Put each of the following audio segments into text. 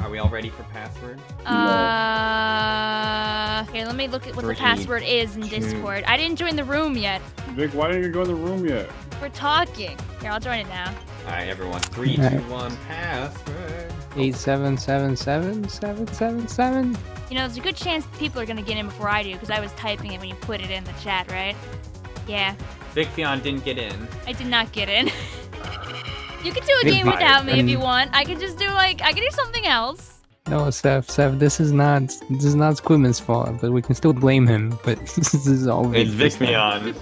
Are we all ready for password? Uh, here, let me look at what Three, the password is in two. Discord. I didn't join the room yet. Vic, why didn't you go in the room yet? We're talking. Here, I'll join it now. All right, everyone. Three, two, Alright. one. Password. Eight seven seven seven seven seven seven. You know, there's a good chance people are gonna get in before I do because I was typing it when you put it in the chat, right? Yeah, Vic Fion didn't get in. I did not get in. you can do a Good game without me if you want. I can just do like I can do something else. No, Seth, Seth, this is not this is not Squidman's fault, but we can still blame him. But this is all It's Vic this time.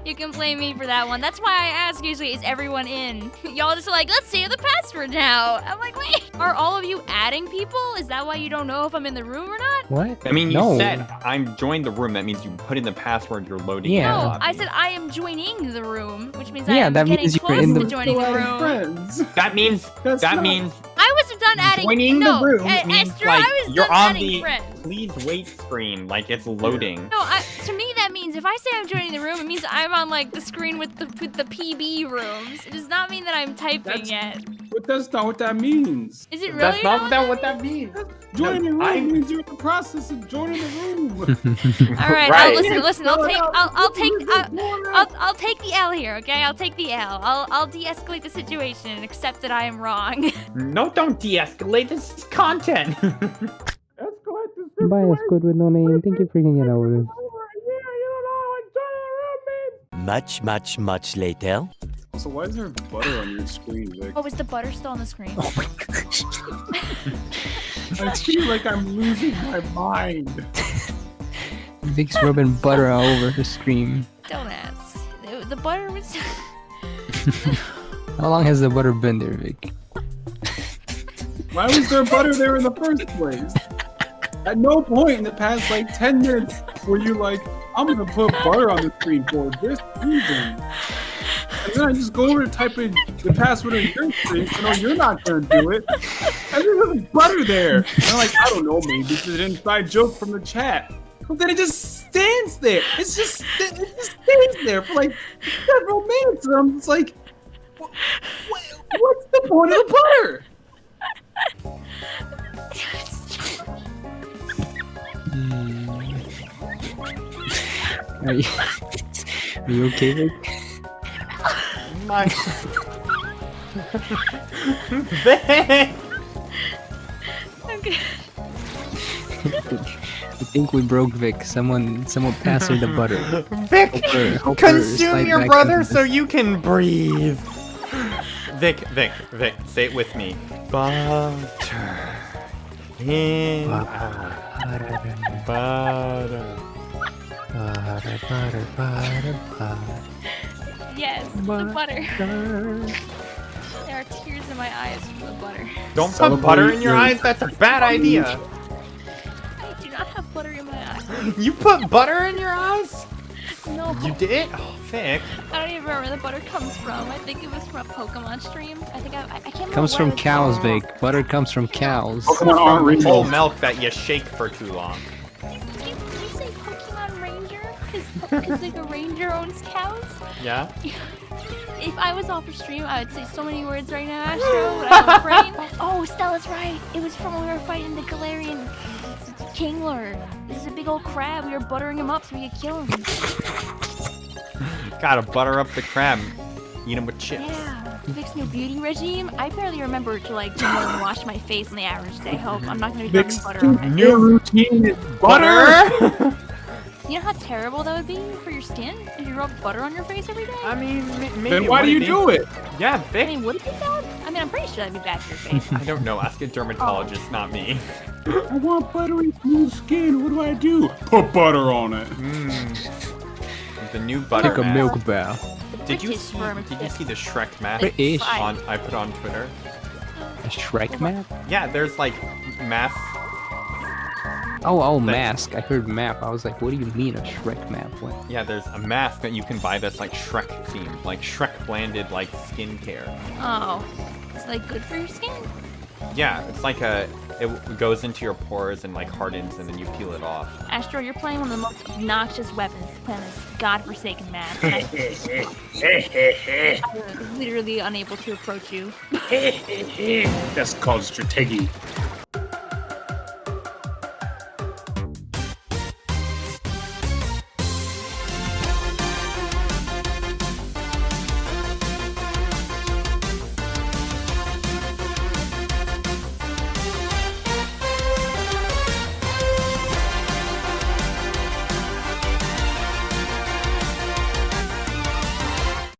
Vicfion. You can blame me for that one. That's why I ask usually, is everyone in? Y'all just like, let's see the password now. I'm like, wait, are all of you adding people? Is that why you don't know if I'm in the room or not? What? I mean, you no. said I'm joined the room. That means you put in the password. You're loading. Yeah. No. I said I am joining the room, which means Yeah, I'm that getting means you're close in to joining the room. friends. that means That's that not- means I was done adding. joining no, the room E- means Esther, like I was you're done on adding the friends. please wait screen. Like it's loading. No, I, to me that means if I say I'm joining the room, it means I'm on like the screen with the with the PB rooms. It does not mean that I'm typing That's- yet. But that's not what that means. Is it really? That's not what that what that means. Joining the room I'm- means you're in the process of joining the room. All right, Right. I'll listen. Listen, I'll take. I'll, I'll take. I'll. I'll, I'll take the L here, okay? I'll take the L. I'll, I'll de-escalate the situation and accept that I am wrong. No, don't de-escalate. This is content. Escalate the Bye, situation. Squid with no name. Thank you for hanging out with us. Much, much, much later. So why is there butter on your screen, Vic? oh, is the butter still on the screen? Oh my gosh. I feel like I'm losing my mind. Vic's rubbing butter all over her screen. Don't ask. The, the butter was. How long has the butter been there, Vic? Why was there butter there in the first place? At no point in the past like 10 minutes were you like, I'm gonna put butter on the screen for this reason. And then I just go over and type in the password in your screen, so no, you're not gonna do it. And then there's butter there. And I'm like, I don't know, maybe it's an inside joke from the chat. But then it just stands there. It's just it just stands there for like several minutes. And I'm just like, "Wha- wha- what's the point of the butter? Hmm. Are you, are you okay, Vic? My. Vic! okay. I think we broke Vic. Someone, someone passed her the butter. Vic, Hope her- hope her consume your brother so you can breathe. Vic, Vic, Vic, say it with me. Butter. In Butter, butter. Butter, butter, butter, butter. Yes, the Butter. butter. butter. There are tears in my eyes from the butter. Don't put butter in your your- eyes. That's a bad idea. I do not have butter in my eyes. You put butter in your eyes? No. You did? Oh, Vic. I don't even remember where the butter comes from. I think it was from a Pokemon stream. I think I, I, I can't remember. Comes from cows, from. Vic. Butter comes from cows. Pokemon aren't real. Milk that you shake for too long. Did you, did you say Pokemon Ranger? Because like a ranger owns cows? Yeah? If I was off a stream, I would say so many words right now, Astro, but I have a brain. Oh, Stella's right. It was from when we were fighting the Galarian Kingler. This is a big old crab. We were buttering him up so we could kill him. Gotta butter up the crab. Eat him with chips. Yeah. Vic's new beauty regime. I barely remember to like do more than wash my face on the average day. Hope I'm not gonna be rubbing Vic's butter on my new routine is butter. You know how terrible that would be for your skin if you rub butter on your face every day? I mean, maybe. Then why do you be. do it? Yeah, I mean, would it be bad? I mean, I'm pretty sure that'd be bad for your face. I don't know. Ask a dermatologist, not me. I want buttery smooth skin. What do I do? Put butter on it. Mm. The new butter Take a mask. milk bath. Did you see? Did you see the Shrek map British. On I put on Twitter. A Shrek map? Yeah, there's like mask. Oh, oh, mask. I heard map. I was like, what do you mean a Shrek map? What? Yeah, there's a mask that you can buy that's like Shrek themed, like Shrek blended like skincare. Oh, it's like good for your skin. Yeah, it's like a. It goes into your pores and like hardens, and then you peel it off. Astro, you're playing one of the most obnoxious weapons to play on this godforsaken map. and I'm literally unable to approach you. That's called strategy.